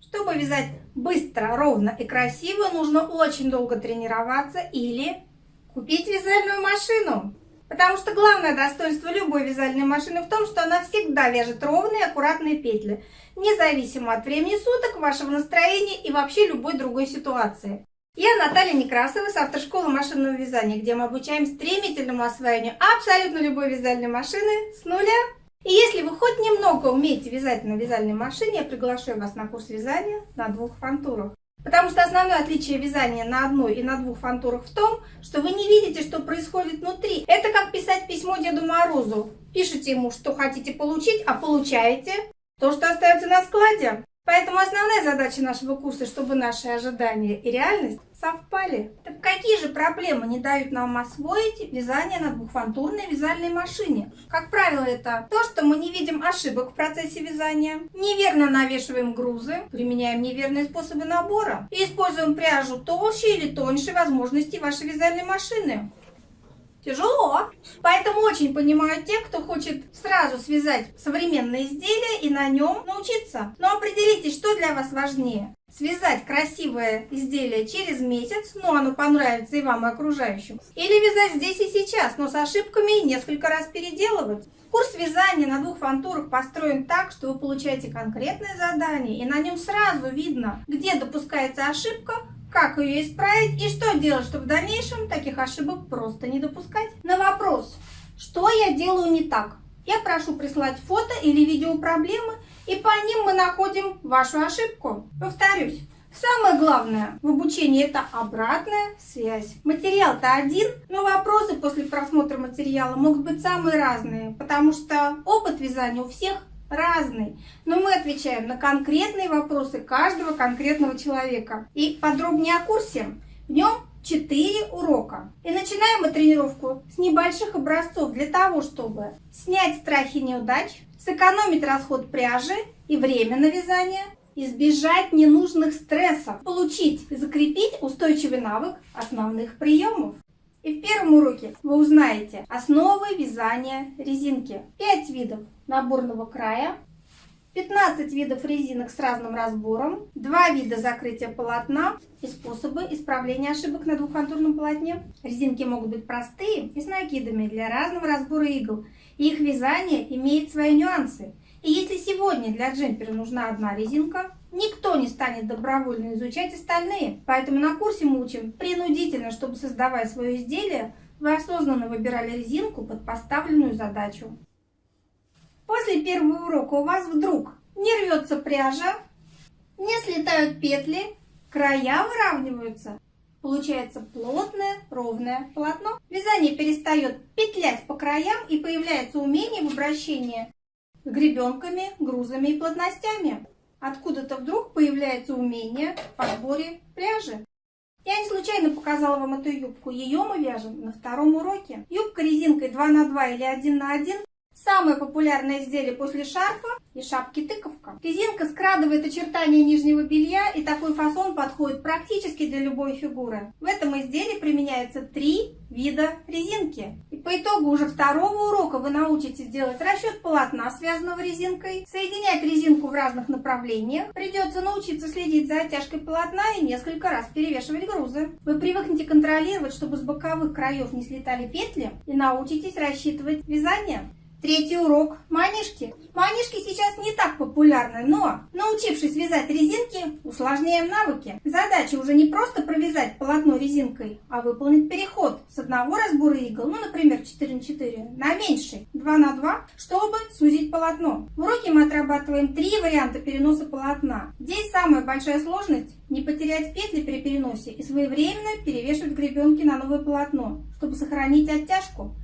Чтобы вязать быстро, ровно и красиво, нужно очень долго тренироваться или купить вязальную машину. Потому что главное достоинство любой вязальной машины в том, что она всегда вяжет ровные аккуратные петли, независимо от времени суток, вашего настроения и вообще любой другой ситуации. Я Наталья Некрасова с автошколы машинного вязания, где мы обучаем стремительному освоению абсолютно любой вязальной машины с нуля. И если немного умеете вязать на вязальной машине, я приглашаю вас на курс вязания на двух фантурах. Потому что основное отличие вязания на одной и на двух фантурах в том, что вы не видите, что происходит внутри. Это как писать письмо Деду Морозу. Пишите ему, что хотите получить, а получаете то, что остается на складе. Поэтому основная задача нашего курса, чтобы наши ожидания и реальность совпали. Так какие же проблемы не дают нам освоить вязание на двухфантурной вязальной машине? Как правило, это то, что мы не видим ошибок в процессе вязания, неверно навешиваем грузы, применяем неверные способы набора и используем пряжу толще или тоньше возможностей вашей вязальной машины. Тяжело. Поэтому очень понимаю тех, кто хочет сразу связать современное изделие и на нем научиться. Но определитесь, что для вас важнее. Связать красивое изделие через месяц, но оно понравится и вам, и окружающим. Или вязать здесь и сейчас, но с ошибками и несколько раз переделывать. Курс вязания на двух фантурах построен так, что вы получаете конкретное задание, и на нем сразу видно, где допускается ошибка, как ее исправить и что делать, чтобы в дальнейшем таких ошибок просто не допускать. На вопрос, что я делаю не так, я прошу прислать фото или видео проблемы, и по ним мы находим вашу ошибку. Повторюсь, Самое главное в обучении это обратная связь. Материал-то один, но вопросы после просмотра материала могут быть самые разные, потому что опыт вязания у всех разный, но мы отвечаем на конкретные вопросы каждого конкретного человека. И подробнее о курсе. В нем 4 урока. И начинаем мы тренировку с небольших образцов для того, чтобы снять страхи неудач, сэкономить расход пряжи и время на вязание, избежать ненужных стрессов, получить и закрепить устойчивый навык основных приемов. И в первом уроке вы узнаете основы вязания резинки. 5 видов наборного края, 15 видов резинок с разным разбором, 2 вида закрытия полотна и способы исправления ошибок на двухконтурном полотне. Резинки могут быть простые и с накидами для разного разбора игл. их вязание имеет свои нюансы. И если сегодня для джемпера нужна одна резинка, Никто не станет добровольно изучать остальные, поэтому на курсе мы учим принудительно, чтобы создавая свое изделие, вы осознанно выбирали резинку под поставленную задачу. После первого урока у вас вдруг не рвется пряжа, не слетают петли, края выравниваются. Получается плотное, ровное полотно. Вязание перестает петлять по краям и появляется умение в обращении с гребенками, грузами и плотностями откуда-то вдруг появляется умение в подборе пряжи. Я не случайно показала вам эту юбку. Ее мы вяжем на втором уроке. Юбка резинкой 2 на 2 или 1 на 1 Самое популярное изделие после шарфа и шапки тыковка. Резинка скрадывает очертания нижнего белья и такой фасон подходит практически для любой фигуры. В этом изделии применяется три вида резинки. И по итогу уже второго урока вы научитесь делать расчет полотна, связанного резинкой, соединять резинку в разных направлениях. Придется научиться следить за оттяжкой полотна и несколько раз перевешивать грузы. Вы привыкнете контролировать, чтобы с боковых краев не слетали петли и научитесь рассчитывать вязание. Третий урок – манишки. Манишки сейчас не так популярны, но, научившись вязать резинки, усложняем навыки. Задача уже не просто провязать полотно резинкой, а выполнить переход с одного разбора игл, ну, например, 4 на 4, на меньший, 2 на 2, чтобы сузить полотно. В уроке мы отрабатываем три варианта переноса полотна. Здесь самая большая сложность – не потерять петли при переносе и своевременно перевешивать гребенки на новое полотно, чтобы сохранить оттяжку.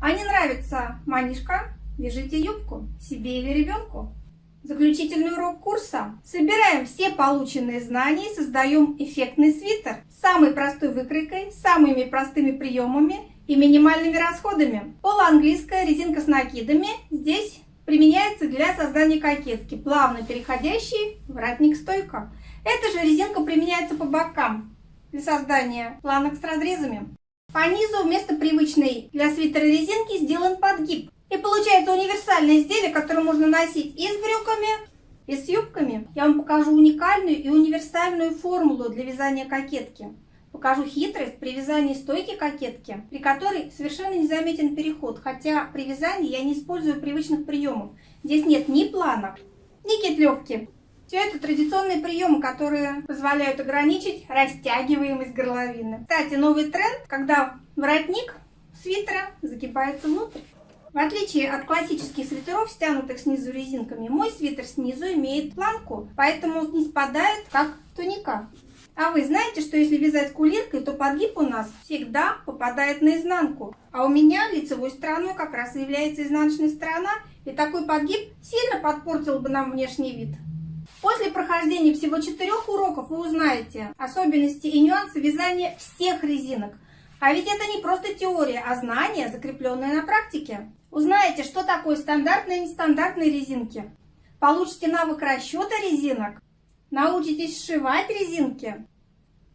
А не нравится манишка? Вяжите юбку себе или ребенку. Заключительный урок курса. Собираем все полученные знания и создаем эффектный свитер с самой простой выкройкой, самыми простыми приемами и минимальными расходами. Полуанглийская резинка с накидами здесь применяется для создания кокетки, плавно переходящей воротник-стойка. Эта же резинка применяется по бокам для создания планок с разрезами. По низу вместо привычной для свитера резинки сделан подгиб. И получается универсальное изделие, которое можно носить и с брюками, И с юбками я вам покажу уникальную и универсальную формулу для вязания кокетки. Покажу хитрость при вязании стойки кокетки, при которой совершенно не заметен переход, хотя при вязании я не использую привычных приемов. Здесь нет ни планок, ни кетлевки. Все это традиционные приемы, которые позволяют ограничить растягиваемость горловины. Кстати, новый тренд, когда воротник свитера загибается внутрь. В отличие от классических свитеров, стянутых снизу резинками, мой свитер снизу имеет планку, поэтому не спадает, как туника. А вы знаете, что если вязать кулиркой, то подгиб у нас всегда попадает на изнанку. А у меня лицевой стороной как раз является изнаночная сторона, и такой подгиб сильно подпортил бы нам внешний вид. После прохождения всего четырех уроков вы узнаете особенности и нюансы вязания всех резинок. А ведь это не просто теория, а знания, закрепленные на практике. Узнаете, что такое стандартные и нестандартные резинки. Получите навык расчета резинок. Научитесь сшивать резинки.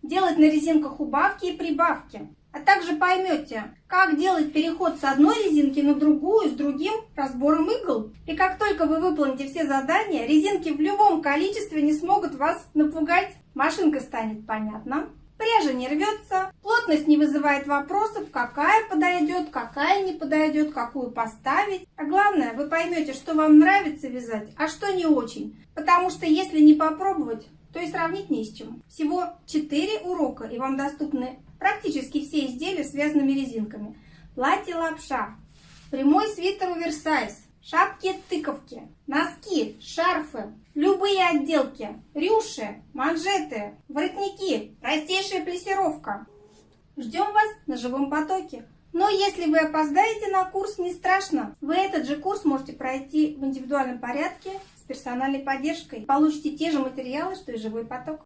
Делать на резинках убавки и прибавки. А также поймете, как делать переход с одной резинки на другую с другим разбором игл. И как только вы выполните все задания, резинки в любом количестве не смогут вас напугать. Машинка станет понятна. Пряжа не рвется, плотность не вызывает вопросов, какая подойдет, какая не подойдет, какую поставить. А главное, вы поймете, что вам нравится вязать, а что не очень. Потому что если не попробовать, то и сравнить не с чем. Всего 4 урока, и вам доступны практически изделия с связанными резинками. Платье-лапша, прямой свитер оверсайз, шапки-тыковки, носки, шарфы, любые отделки, рюши, манжеты, воротники, простейшая плессировка. Ждем вас на живом потоке. Но если вы опоздаете на курс, не страшно. Вы этот же курс можете пройти в индивидуальном порядке с персональной поддержкой. Получите те же материалы, что и живой поток.